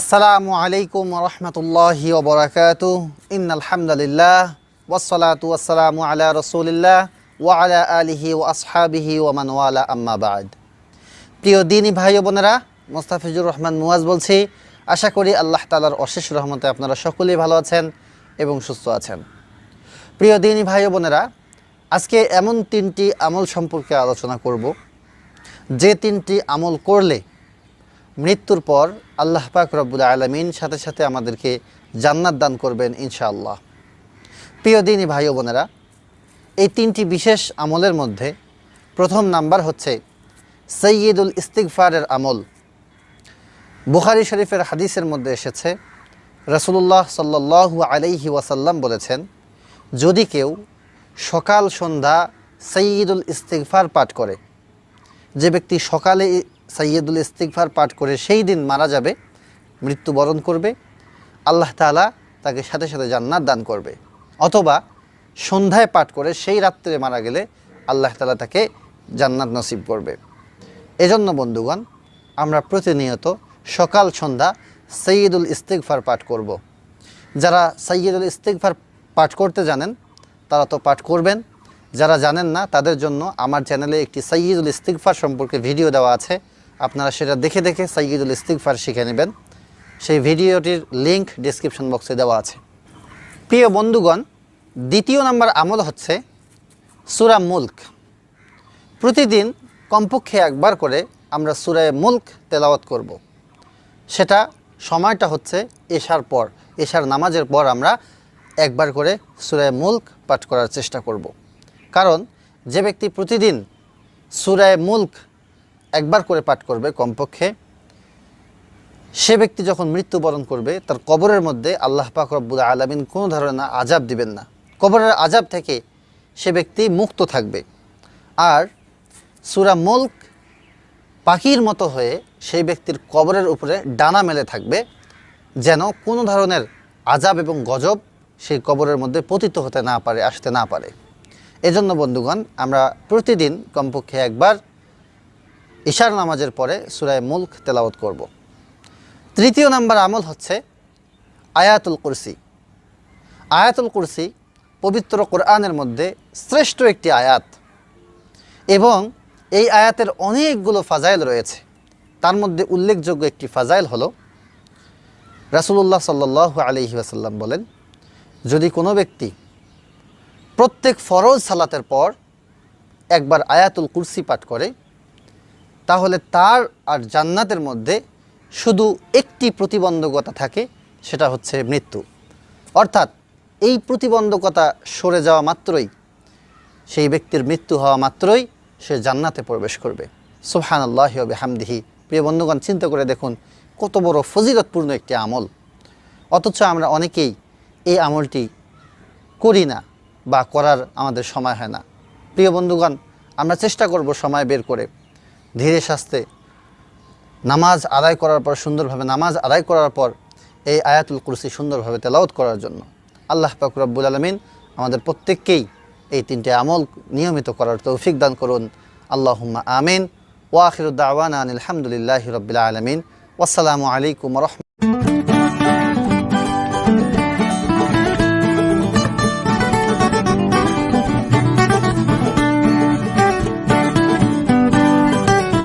আসসালামু আলাইকুম রহমতুল্লাহি ওবরাকাত ইন আলহামদুলিল্লাহ ওয়াসসালাতু ওয়াসসালামু আলা রসুলিল্লাহ ওয়া আলা আলিহি ও আসহাবিহি ওমান ওয়ালা, আম্মা বাদ। প্রিয় দিনী ভাই বোনেরা, মোস্তাফিজুর রহমান মুয়াজ বলছি, আশা করি আল্লাহ তালার অশেষ রহমতে আপনারা সকলেই ভালো আছেন এবং সুস্থ আছেন। প্রিয় দিনী ভাই বোনেরা, আজকে এমন তিনটি আমল সম্পর্কে আলোচনা করব। যে তিনটি আমল করলে মৃত্যুর পর আল্লাহ পাক রব্বুল আলমিন সাথে সাথে আমাদেরকে জান্নাত দান করবেন ইনশাআল্লাহ। প্রিয় দিনী ভাই বোনেরা, এই তিনটি বিশেষ আমলের মধ্যে প্রথম নাম্বার হচ্ছে সৈয়দুল ইস্তিগফারের আমল। বুখারি শরীফের হাদিসের মধ্যে এসেছে রসুল্লাহ সাল্লাহ আলাইহি ওয়াসাল্লাম বলেছেন, যদি কেউ সকাল সন্ধ্যা সৈয়দুল ইস্তিকফার পাঠ করে, যে ব্যক্তি সকালে সৈয়দুল ইস্তিগফার পাঠ করে সেই দিন মারা যাবে, মৃত্যুবরণ করবে, আল্লাহ তালা তাকে সাথে সাথে জান্নাত দান করবে। অথবা সন্ধ্যায় পাঠ করে সেই রাত্রে মারা গেলে আল্লাহ তালা তাকে জান্নাত নসিব করবে। এজন্য বন্ধুগণ, আমরা প্রতিনিয়ত সকাল, সন্ধ্যা সৈয়দুল ইস্তিগফার পাঠ করব। যারা সৈয়দুল ইস্তিগফার পাঠ করতে জানেন, তারা তো পাঠ করবেন। যারা জানেন না, তাদের জন্য আমার চ্যানেলে একটি সৈয়দুল ইস্তিগফার সম্পর্কে ভিডিও দেওয়া আছে। আপনারা সেটা দেখে দেখে সৈয়দুল ইস্তিগফার শিখে নেবেন সেই ভিডিওটির লিংক ডিসক্রিপশন বক্সে দেওয়া আছে প্রিয় বন্ধুগণ, দ্বিতীয় নাম্বার আমল হচ্ছে সুরা মুল্ক প্রতিদিন কমপক্ষে একবার করে আমরা সুরায় মুল্ক তেলাওয়াত করব। সেটা সময়টা হচ্ছে এশার পর, এশার নামাজের পর আমরা একবার করে সুরায় মুল্ক পাঠ করার চেষ্টা করব। কারণ যে ব্যক্তি প্রতিদিন সুরায় মুল্ক একবার করে পাঠ করবে কমপক্ষে। সে ব্যক্তি যখন মৃত্যুবরণ করবে, তার কবরের মধ্যে আল্লাহ পাক রব্বুল আলমিন কোনো ধরনের আজাব দিবেন না। কবরের আজাব থেকে সে ব্যক্তি মুক্ত থাকবে। আর সুরা মুল্ক পাখির মতো হয়ে সেই ব্যক্তির কবরের উপরে ডানা মেলে থাকবে, যেন কোনো ধরনের আজাব এবং গজব সেই কবরের মধ্যে পতিত হতে না পারে, আসতে না পারে। এজন্য বন্ধুগণ, আমরা প্রতিদিন কমপক্ষে একবার ঈশার নামাজের পরে সুরায় মুল্ক তেলাওয়াত করব। তৃতীয় নাম্বার আমল হচ্ছে আয়াতুল কুরসি আয়াতুল কুরসি পবিত্র কোরআনের মধ্যে শ্রেষ্ঠ একটি আয়াত এবং এই আয়াতের অনেকগুলো ফাজাইল রয়েছে তার মধ্যে উল্লেখযোগ্য একটি ফাজাইল হলো, রাসুলুল্লাহ সাল্লাহ আলহি আসাল্লাম বলেন, যদি কোনো ব্যক্তি প্রত্যেক ফরজ সালাতের পর একবার আয়াতুল কুরসি পাঠ করে তাহলে তার আর জান্নাতের মধ্যে শুধু একটি প্রতিবন্ধকতা থাকে, সেটা হচ্ছে মৃত্যু। অর্থাৎ এই প্রতিবন্ধকতা সরে যাওয়া মাত্রই, সেই ব্যক্তির মৃত্যু হওয়া মাত্রই সে জান্নাতে প্রবেশ করবে। সুহান আল্লাহ হামদিহি প্রিয় বন্ধুগণ, চিন্তা করে দেখুন কত বড় ফজিলতপূর্ণ একটি আমল। অথচ আমরা অনেকেই এই আমলটি করি না বা করার আমাদের সময় হয় না। প্রিয় বন্ধুগণ, আমরা চেষ্টা করব সময় বের করে ধীরে শাস্তে নামাজ আদায় করার পর সুন্দরভাবে, নামাজ আদায় করার পর এই আয়াতুল কুরসি সুন্দরভাবে তেলাউত করার জন্য আল্লাহ পাকুরাবুল আলমিন আমাদের প্রত্যেককেই এই তিনটে আমল নিয়মিত করার তৌফিক দান করুন। আল্লাহ আমিন। ওয়াখিরুদ্দাওয়ান আলহামদুলিল্লাহ রবিল আলমিন। ওসালামু আলাইকুম রহম